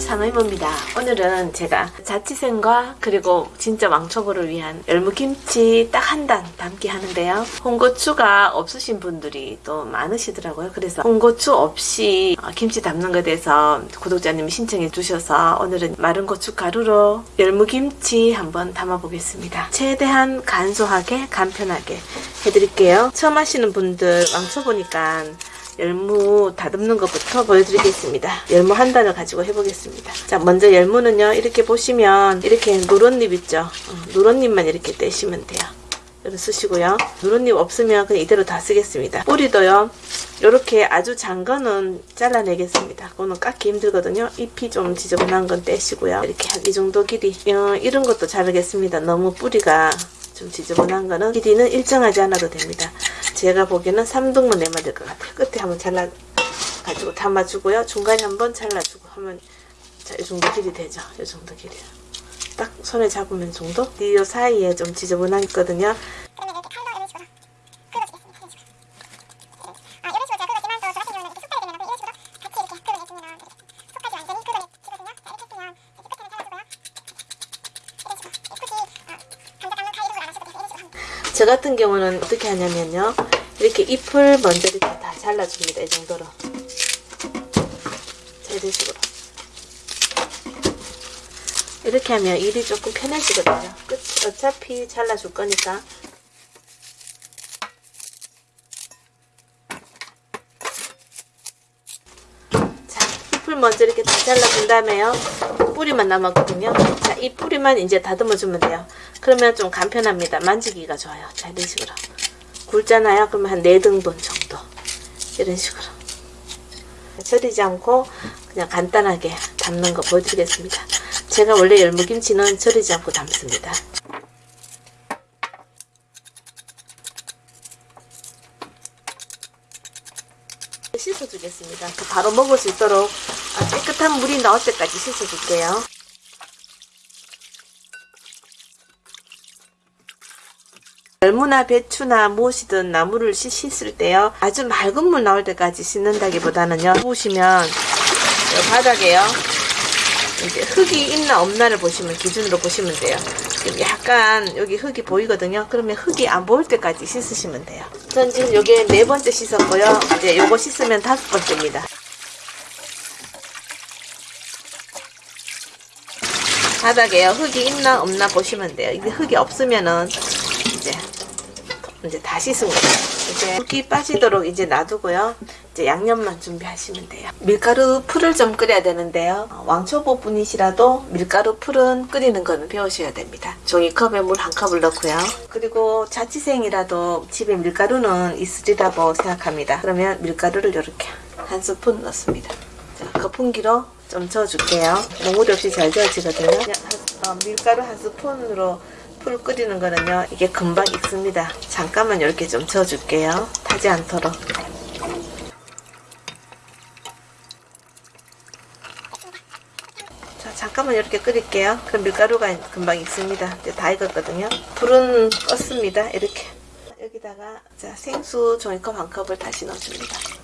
상의모입니다. 오늘은 제가 자취생과 그리고 진짜 왕초보를 위한 열무김치 딱 한 단 담기 하는데요. 홍고추가 없으신 분들이 또 많으시더라고요. 그래서 홍고추 없이 어, 김치 담는 것에 대해서 구독자님이 신청해 주셔서 오늘은 마른 고추 가루로 열무김치 한번 담아 보겠습니다. 최대한 간소하게 간편하게 해드릴게요. 처음 하시는 분들 왕초보니까 열무 다듬는 것부터 보여드리겠습니다. 열무 한 단을 가지고 해보겠습니다. 자, 먼저 열무는요, 이렇게 보시면 이렇게 누런잎 있죠? 어, 누런잎만 이렇게 떼시면 돼요. 이렇게 쓰시고요. 누런잎 없으면 그냥 이대로 다 쓰겠습니다. 뿌리도요, 이렇게 아주 장 거는 잘라내겠습니다. 그거는 깎기 힘들거든요. 잎이 좀 지저분한 건 떼시고요. 이렇게 한 이 정도 길이. 어, 이런 것도 자르겠습니다. 너무 뿌리가 좀 지저분한 거는 길이는 일정하지 않아도 됩니다. 제가 보기에는 3등분 내면 될 것 같아요. 끝에 한번 잘라 가지고 담아주고요. 중간에 한번 잘라주고 하면 자, 이 정도 길이 되죠. 이 정도 길이. 딱 손에 잡으면 정도? 이 사이에 좀 지저분한 있거든요. 저 같은 경우는 어떻게 하냐면요. 이렇게 잎을 먼저 이렇게 다 잘라줍니다. 이 정도로. 자, 이런 식으로. 이렇게 하면 일이 조금 편해지거든요. 끝, 어차피 잘라줄 거니까. 자, 잎을 먼저 이렇게 다 잘라준 다음에요. 뿌리만 남았거든요. 자, 이 뿌리만 이제 다듬어주면 돼요. 그러면 좀 간편합니다. 만지기가 좋아요. 자, 이런 식으로. 굵잖아요. 그러면 한 4등분 정도. 이런 식으로. 절이지 않고 그냥 간단하게 담는 거 보여드리겠습니다. 제가 원래 열무김치는 절이지 않고 담습니다. 씻어주겠습니다. 그 바로 먹을 수 있도록 아, 깨끗한 물이 나올 때까지 씻어줄게요. 열무나 배추나 무엇이든 씻- 씻을 때요 아주 맑은 물 나올 때까지 씻는다기보다는요 보시면 이 바닥에요 이제 흙이 있나 없나를 보시면 기준으로 보시면 돼요 지금 약간 여기 흙이 보이거든요. 그러면 흙이 안 보일 때까지 씻으시면 돼요. 전 지금 요게 네 번째 씻었고요. 이제 요거 씻으면 다섯 번째입니다. 바닥에요. 흙이 있나 없나 보시면 돼요. 이게 흙이 없으면은 이제 이제 다 씻은 거예요. 이제 물기 빠지도록 이제 놔두고요. 이제 양념만 준비하시면 돼요. 밀가루 풀을 좀 끓여야 되는데요. 어, 왕초보 분이시라도 밀가루 풀은 끓이는 거는 배우셔야 됩니다. 종이컵에 물 한 컵을 넣고요. 그리고 자취생이라도 집에 밀가루는 있으리라고 생각합니다. 그러면 밀가루를 이렇게 한 스푼 넣습니다. 자, 거품기로 좀 저어줄게요. 몽우리 없이 잘 저어지거든요. 한, 어, 밀가루 한 스푼으로 풀 끓이는 거는요 이게 금방 익습니다. 잠깐만 이렇게 좀 저어줄게요. 타지 않도록. 자 잠깐만 이렇게 끓일게요. 그럼 밀가루가 금방 익습니다. 이제 다 익었거든요. 불은 껐습니다. 이렇게. 여기다가 자 생수 종이컵 한 컵을 다시 넣어줍니다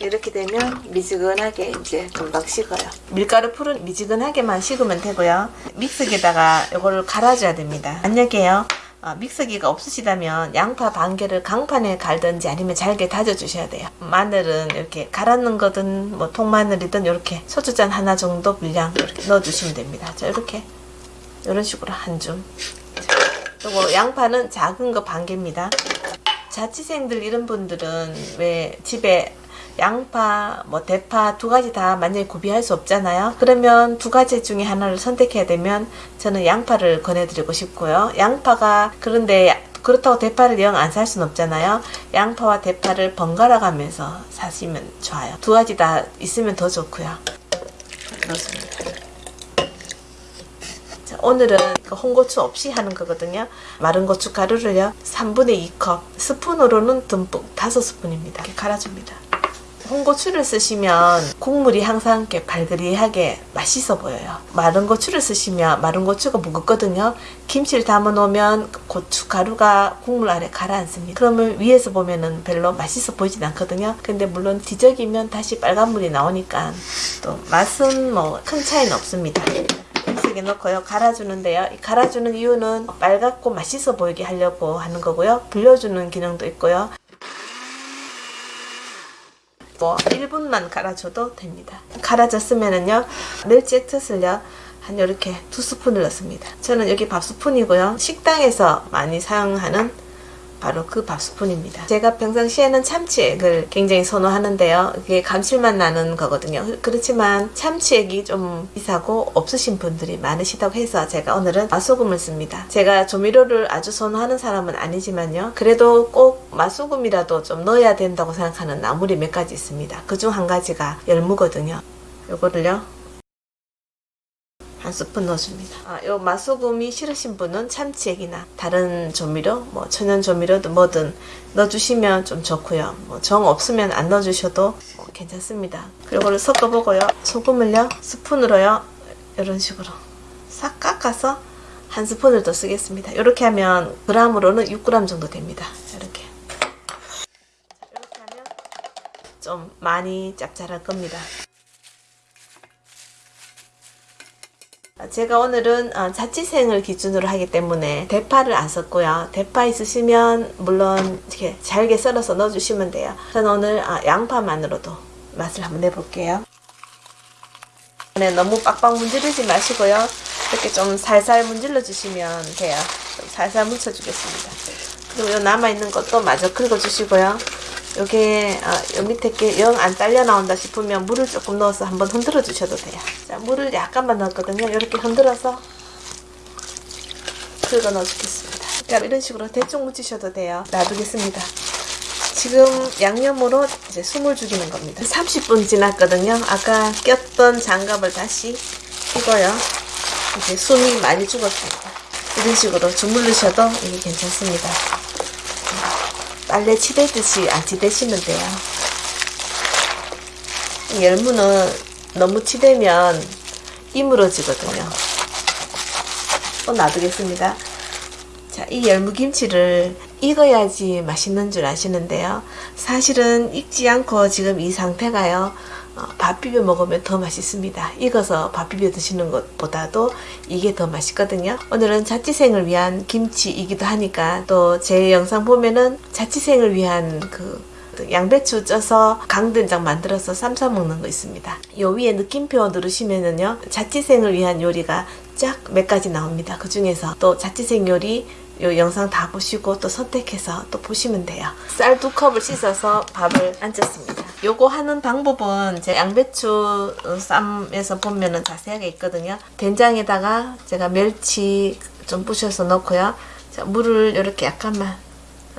이렇게 되면 미지근하게 이제 금방 식어요. 밀가루 풀은 미지근하게만 식으면 되고요. 믹서기에다가 이거를 갈아줘야 됩니다. 만약에요. 어, 믹서기가 없으시다면 양파 반 개를 강판에 갈든지 아니면 잘게 다져주셔야 돼요. 마늘은 이렇게 갈아놓은 거든 뭐 통마늘이든 이렇게 소주잔 하나 정도 분량 이렇게 넣어주시면 됩니다. 자 이렇게 이런 식으로 한 줌. 그리고 양파는 작은 거 반 개입니다. 자취생들 이런 분들은 왜 집에 양파, 뭐 대파 두 가지 다 만약에 구비할 수 없잖아요. 그러면 두 가지 중에 하나를 선택해야 되면 저는 양파를 권해드리고 싶고요. 양파가 그런데 그렇다고 대파를 영 안살 수는 없잖아요. 양파와 대파를 번갈아 가면서 사시면 좋아요. 두 가지 다 있으면 더 좋고요. 그렇습니다. 자, 오늘은 그 홍고추 없이 하는 거거든요. 마른 고추 가루를요. 3분의 2컵, 스푼으로는 듬뿍 5스푼입니다. 이렇게 갈아줍니다. 홍고추를 쓰시면 국물이 항상 이렇게 발그리하게 맛있어 보여요. 마른 고추를 쓰시면 마른 고추가 무겁거든요. 김치를 담아 놓으면 고추 가루가 국물 안에 가라앉습니다. 그러면 위에서 보면은 별로 맛있어 보이진 않거든요. 근데 물론 뒤적이면 다시 빨간물이 나오니까 또 맛은 뭐 큰 차이는 없습니다. 음식에 넣고요. 갈아주는데요. 이 갈아주는 이유는 빨갛고 맛있어 보이게 하려고 하는 거고요. 불려주는 기능도 있고요. 뭐 1분만 갈아줘도 됩니다. 갈아졌으면은요 액젓을요 한 이렇게 두 스푼을 넣습니다. 저는 여기 밥 스푼이고요. 식당에서 많이 사용하는 바로 그 밥 스푼입니다. 제가 평상시에는 참치액을 굉장히 선호하는데요. 이게 감칠맛 나는 거거든요. 그렇지만 참치액이 좀 비싸고 없으신 분들이 많으시다고 해서 제가 오늘은 맛소금을 씁니다. 제가 조미료를 아주 선호하는 사람은 아니지만요. 그래도 꼭 맛소금이라도 좀 넣어야 된다고 생각하는 나물이 몇 가지 있습니다. 그중 한 가지가 열무거든요. 요거를요. 한 스푼 넣어줍니다. 아, 요 맛소금이 싫으신 분은 참치액이나 다른 조미료, 뭐 천연 조미료든 뭐든 넣어주시면 좀 좋고요. 뭐 정 없으면 안 넣어주셔도 뭐 괜찮습니다. 그리고 섞어보고요. 소금을요 스푼으로요 이런 식으로 싹 깎아서 한 스푼을 더 쓰겠습니다. 이렇게 하면 그람으로는 6g 정도 됩니다. 이렇게 이렇게 하면 좀 많이 짭짤할 겁니다. 제가 오늘은 어, 자취생을 기준으로 하기 때문에 대파를 안 썼고요. 대파 있으시면 물론 이렇게 잘게 썰어서 넣어주시면 돼요. 저는 오늘 아, 양파만으로도 맛을 한번 내볼게요. 네, 너무 빡빡 문지르지 마시고요. 이렇게 좀 살살 문질러 주시면 돼요. 좀 살살 묻혀주겠습니다. 그리고 요 남아있는 것도 마저 긁어주시고요. 요게 어, 요 밑에 게 영안 딸려 나온다 싶으면 물을 조금 넣어서 한번 흔들어 주셔도 돼요. 자, 물을 약간만 넣었거든요. 이렇게 흔들어서 긁어 넣어 주겠습니다. 그럼 이런 식으로 대충 묻히셔도 돼요. 놔두겠습니다. 지금 양념으로 이제 숨을 죽이는 겁니다. 30분 지났거든요. 아까 꼈던 장갑을 다시 끼고요. 이제 숨이 많이 죽었습니다. 이런 식으로 주물르셔도 이게 괜찮습니다. 빨래 치대듯이 안 치대시면 돼요. 이 열무는 너무 치대면 이물어지거든요. 또 놔두겠습니다. 자, 이 열무김치를 익어야지 맛있는 줄 아시는데요. 사실은 익지 않고 지금 이 상태가요. 어, 밥 비벼 먹으면 더 맛있습니다. 익어서 밥 비벼 드시는 것보다도 이게 더 맛있거든요. 오늘은 자취생을 위한 김치이기도 하니까 또 제 영상 보면은 자취생을 위한 그 양배추 쪄서 강된장 만들어서 쌈싸 먹는 거 있습니다. 요 위에 느낌표 누르시면은요. 자취생을 위한 요리가 쫙 몇 가지 나옵니다. 그 중에서 또 자취생 요리 요 영상 다 보시고 또 선택해서 또 보시면 돼요. 쌀 두 컵을 씻어서 밥을 안쳤습니다. 요거 하는 방법은 제 양배추 쌈에서 보면은 자세하게 있거든요. 된장에다가 제가 멸치 좀 부셔서 넣고요. 자, 물을 이렇게 약간만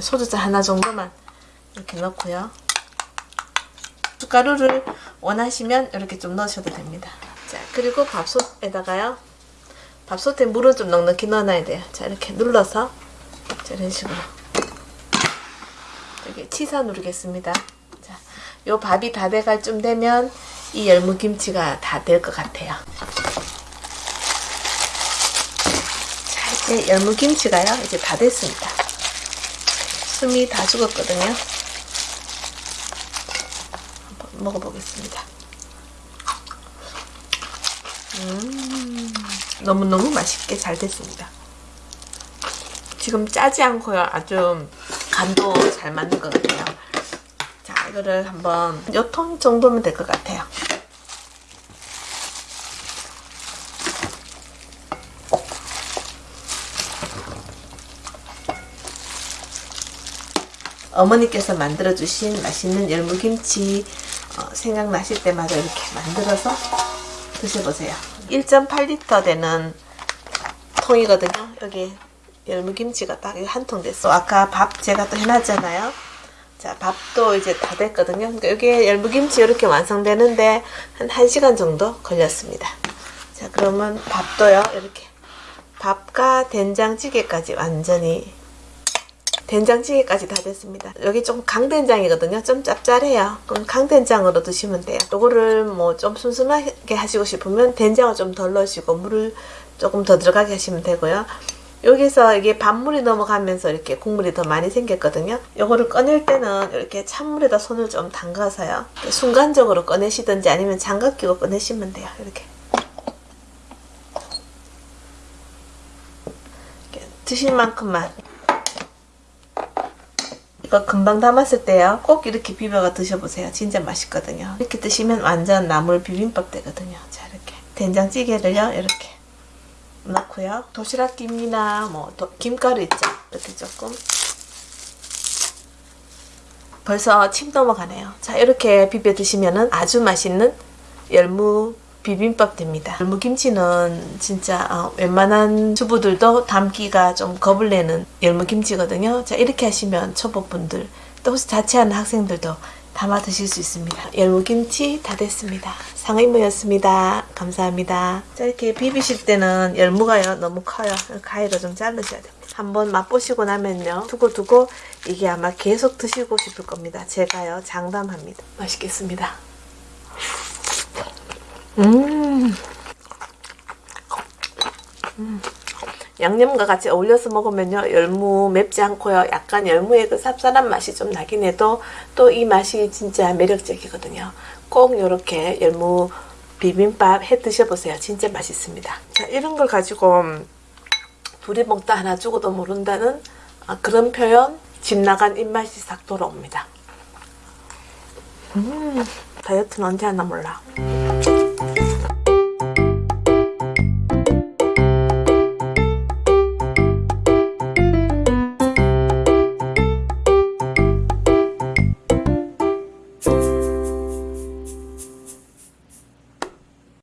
소주잔 하나 정도만 이렇게 넣고요. 숟가루를 원하시면 이렇게 좀 넣으셔도 됩니다. 자, 그리고 밥솥에다가요. 밥솥에 물을 좀 넉넉히 넣어놔야 돼요. 자, 이렇게 눌러서 자, 이런 식으로 이렇게 치사 누르겠습니다. 자, 요 밥이 다 돼갈 쯤 되면 이 열무김치가 다 될 것 같아요. 자, 이제 열무김치가요. 이제 다 됐습니다. 숨이 다 죽었거든요. 한번 먹어보겠습니다. 음, 너무너무 맛있게 잘 됐습니다. 지금 짜지 않고요. 아주 간도 잘 맞는 것 같아요. 자, 이거를 한번 요통 정도면 될 것 같아요. 어머니께서 만들어주신 맛있는 열무김치 어, 생각나실 때마다 이렇게 만들어서 드셔보세요. 1.8리터 되는 통이거든요. 여기 열무김치가 딱 한 통 됐어. 아까 밥 제가 또 해놨잖아요. 자, 밥도 이제 다 됐거든요. 그러니까 여기 열무김치 이렇게 완성되는데 한 1시간 정도 걸렸습니다. 자, 그러면 밥도요. 이렇게 밥과 된장찌개까지 완전히 된장찌개까지 다 됐습니다. 여기 좀 강된장이거든요. 좀 짭짤해요. 그럼 강된장으로 드시면 돼요. 요거를 뭐좀 슴슴하게 하시고 싶으면 된장을 좀 덜 넣으시고 물을 조금 더 들어가게 하시면 되고요. 여기서 이게 밥물이 넘어가면서 이렇게 국물이 더 많이 생겼거든요. 요거를 꺼낼 때는 이렇게 찬물에다 손을 좀 담가서요. 순간적으로 꺼내시든지 아니면 장갑 끼고 꺼내시면 돼요. 이렇게. 이렇게 드실 만큼만. 이거 금방 담았을 때요. 꼭 이렇게 비벼가 드셔보세요. 진짜 맛있거든요. 이렇게 드시면 완전 나물 비빔밥 되거든요. 자 이렇게 된장찌개를요. 이렇게 넣고요. 도시락 김이나 뭐 도- 김가루 있죠. 이렇게 조금. 벌써 침 넘어가네요. 자 이렇게 비벼 드시면은 아주 맛있는 열무 비빔밥 됩니다. 열무 김치는 진짜 어, 웬만한 주부들도 담기가 좀 겁을 내는 열무 김치거든요. 자 이렇게 하시면 초보분들 또 혹시 자취하는 학생들도 담아 드실 수 있습니다. 열무 김치 다 됐습니다. 상의무였습니다. 감사합니다. 자 이렇게 비비실 때는 열무가요 너무 커요. 가위로 좀 자르셔야 됩니다. 한번 맛보시고 나면요 두고 두고 이게 아마 계속 드시고 싶을 겁니다. 제가요 장담합니다. 맛있겠습니다. 음. 음. 양념과 같이 어울려서 먹으면요 열무 맵지 않고요. 약간 열무의 그 쌉쌀한 맛이 좀 나긴 해도 또 이 맛이 진짜 매력적이거든요. 꼭 이렇게 열무 비빔밥 해 드셔보세요. 진짜 맛있습니다. 자 이런 걸 가지고 둘이 먹다 하나 죽어도 모른다는 아, 그런 표현? 집 나간 입맛이 싹 돌아옵니다. 음 다이어트는 언제 하나 몰라